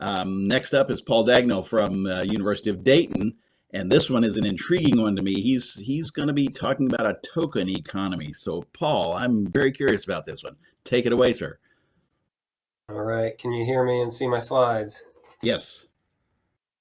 Um, next up is Paul Dagnall from uh, University of Dayton, and this one is an intriguing one to me. He's he's going to be talking about a token economy. So, Paul, I'm very curious about this one. Take it away, sir. All right. Can you hear me and see my slides? Yes.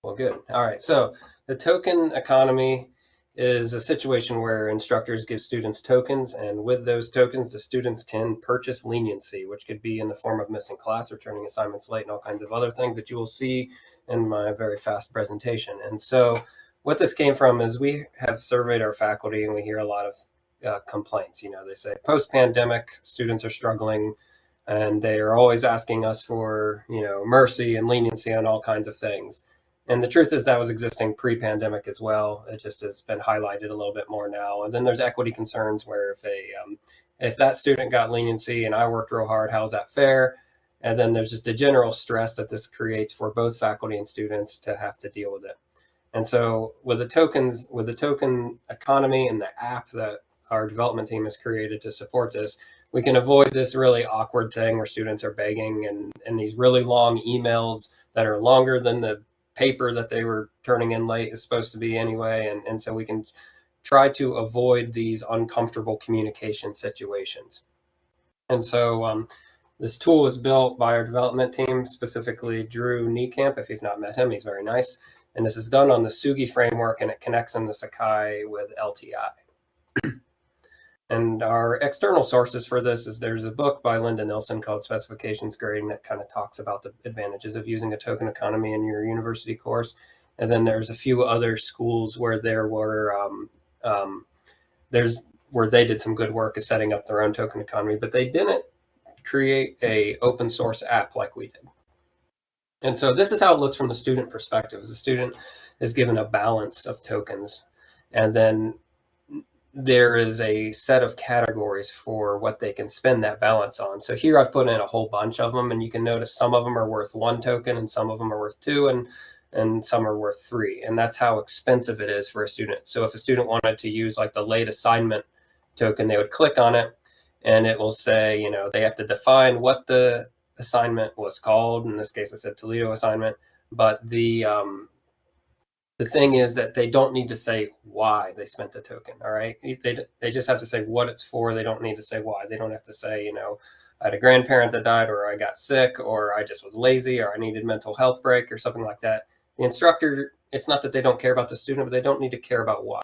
Well, good. All right. So, the token economy is a situation where instructors give students tokens, and with those tokens, the students can purchase leniency, which could be in the form of missing class or turning assignments late and all kinds of other things that you will see in my very fast presentation. And so what this came from is we have surveyed our faculty and we hear a lot of uh, complaints. You know, they say post-pandemic students are struggling and they are always asking us for, you know, mercy and leniency on all kinds of things. And the truth is that was existing pre-pandemic as well. It just has been highlighted a little bit more now. And then there's equity concerns where if a um, if that student got leniency and I worked real hard, how's that fair? And then there's just the general stress that this creates for both faculty and students to have to deal with it. And so with the tokens, with the token economy and the app that our development team has created to support this, we can avoid this really awkward thing where students are begging and, and these really long emails that are longer than the paper that they were turning in late is supposed to be anyway. And, and so we can try to avoid these uncomfortable communication situations. And so um, this tool was built by our development team, specifically Drew Niekamp. If you've not met him, he's very nice. And this is done on the Tsugi framework and it connects in the Sakai with LTI. And our external sources for this is there's a book by Linda Nilson called Specifications Grading that kind of talks about the advantages of using a token economy in your university course. And then there's a few other schools where there were, um, um, there's where they did some good work of setting up their own token economy, but they didn't create a open source app like we did. And so this is how it looks from the student perspective. The student is given a balance of tokens and then there is a set of categories for what they can spend that balance on. So here I've put in a whole bunch of them and you can notice some of them are worth one token and some of them are worth two and and some are worth three. And that's how expensive it is for a student. So if a student wanted to use like the late assignment token, they would click on it and it will say, you know, they have to define what the assignment was called. In this case, I said Toledo assignment, but the um, the thing is that they don't need to say why they spent the token. All right. They, they just have to say what it's for. They don't need to say why. They don't have to say, you know, I had a grandparent that died or I got sick or I just was lazy or I needed mental health break or something like that. The instructor, it's not that they don't care about the student, but they don't need to care about why.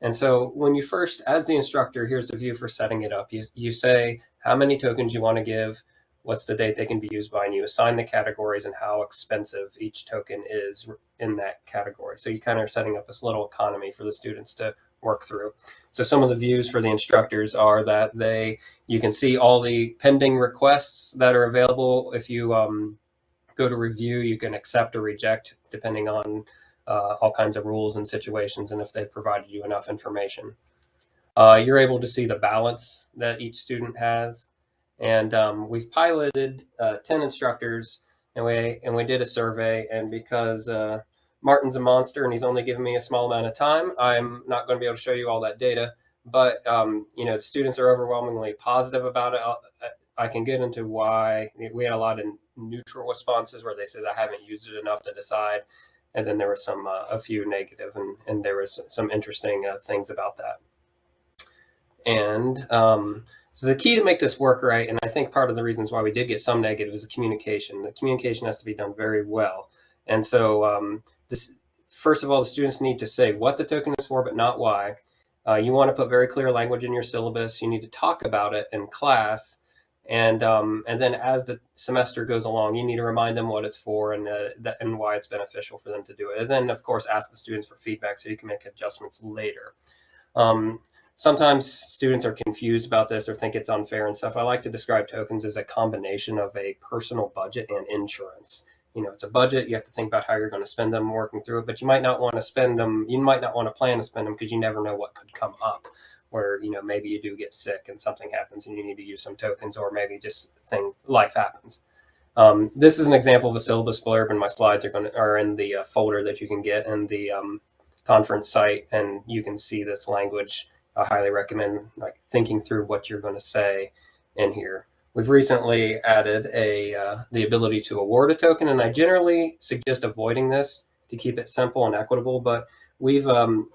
And so when you first, as the instructor, here's the view for setting it up. You, you say how many tokens you want to give, what's the date they can be used by, and you assign the categories and how expensive each token is in that category. So you kind of are setting up this little economy for the students to work through. So some of the views for the instructors are that they, you can see all the pending requests that are available. If you um, go to review, you can accept or reject depending on uh, all kinds of rules and situations and if they provided you enough information. Uh, you're able to see the balance that each student has. And um, we've piloted uh, 10 instructors and we, and we did a survey. And because uh, Martin's a monster and he's only given me a small amount of time, I'm not going to be able to show you all that data. But, um, you know, students are overwhelmingly positive about it. I'll, I can get into why we had a lot of neutral responses where they says I haven't used it enough to decide. And then there were some, uh, a few negative and, and there was some interesting uh, things about that. And um, so the key to make this work right, and I think part of the reasons why we did get some negative is the communication. The communication has to be done very well. And so um, this, first of all, the students need to say what the token is for, but not why. Uh, you want to put very clear language in your syllabus. You need to talk about it in class. And, um, and then as the semester goes along, you need to remind them what it's for and, uh, that, and why it's beneficial for them to do it. And then, of course, ask the students for feedback so you can make adjustments later. Um, sometimes students are confused about this or think it's unfair and stuff. I like to describe tokens as a combination of a personal budget and insurance. You know, it's a budget. You have to think about how you're going to spend them working through it, but you might not want to spend them. You might not want to plan to spend them because you never know what could come up where, you know, maybe you do get sick and something happens and you need to use some tokens or maybe just thing life happens. Um, this is an example of a syllabus blurb and my slides are going to, are in the uh, folder that you can get in the um, conference site and you can see this language I highly recommend like thinking through what you're going to say in here. we've recently added a uh, the ability to award a token, and I generally suggest avoiding this to keep it simple and equitable. But we've um,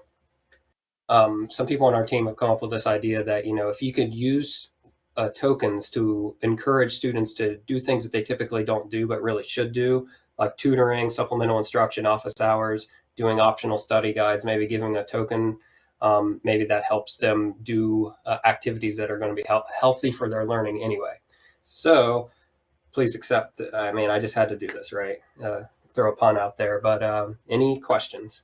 um, some people on our team have come up with this idea that you know if you could use uh, tokens to encourage students to do things that they typically don't do but really should do, like tutoring, supplemental instruction, office hours, doing optional study guides, maybe giving a token. Um, maybe that helps them do uh, activities that are going to be he- healthy for their learning anyway. So please accept. I mean, I just had to do this, right? Uh, throw a pun out there. But um, any questions?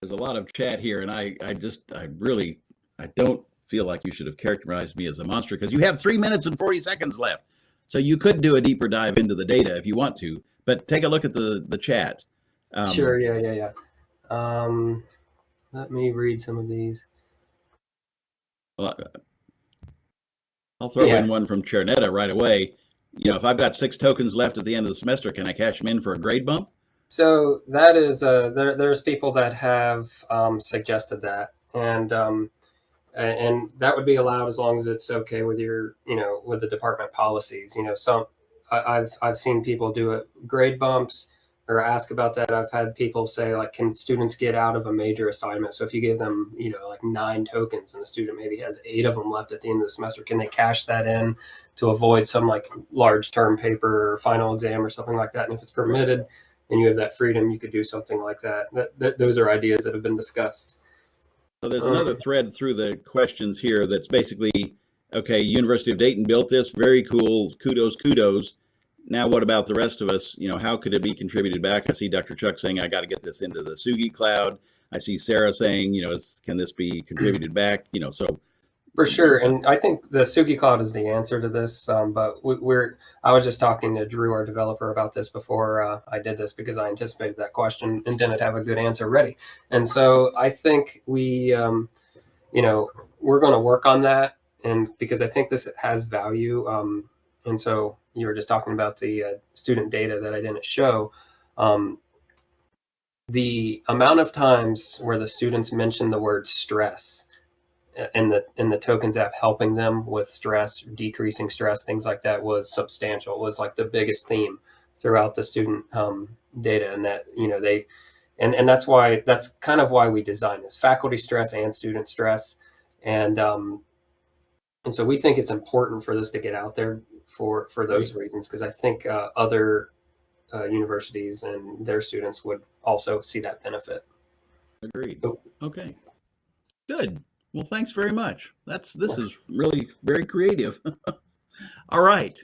There's a lot of chat here, and I, I just, I really, I don't feel like you should have characterized me as a monster because you have three minutes and 40 seconds left. So you could do a deeper dive into the data if you want to, but take a look at the, the chat. Um, sure. Yeah. Yeah. Yeah. Um, let me read some of these. Well, I'll throw yeah. in one from Chernetta right away. You know, if I've got six tokens left at the end of the semester, can I cash them in for a grade bump? So that is, uh, there, there's people that have um, suggested that, and um, and that would be allowed as long as it's okay with your, you know, with the department policies. You know, some I've I've seen people do it grade bumps or ask about that. I've had people say like, can students get out of a major assignment? So if you give them, you know, like nine tokens and the student maybe has eight of them left at the end of the semester, can they cash that in to avoid some like large term paper or final exam or something like that? And if it's permitted and you have that freedom, you could do something like that. That, that those are ideas that have been discussed. So there's another um, thread through the questions here that's basically, okay, University of Dayton built this, very cool, kudos, kudos now what about the rest of us? You know, how could it be contributed back? I see Dr. Chuck saying, I got to get this into the Tsugi cloud. I see Sarah saying, you know, can this be contributed back? You know, so. For sure. And I think the Tsugi cloud is the answer to this. Um, but we, are I was just talking to Drew, our developer, about this before uh, I did this because I anticipated that question and didn't have a good answer ready. And so I think we, um, you know, we're going to work on that. And because I think this has value. Um, and so you were just talking about the uh, student data that I didn't show. Um, the amount of times where the students mention the word stress in the in the tokens app helping them with stress, decreasing stress, things like that was substantial. It was like the biggest theme throughout the student um, data, and that you know they, and and that's why that's kind of why we design this faculty stress and student stress, and um, and so we think it's important for this to get out there for for those right. reasons because I think uh, other uh, universities and their students would also see that benefit. Agreed. So, okay. Good. Well, thanks very much. That's this is really very creative. All right.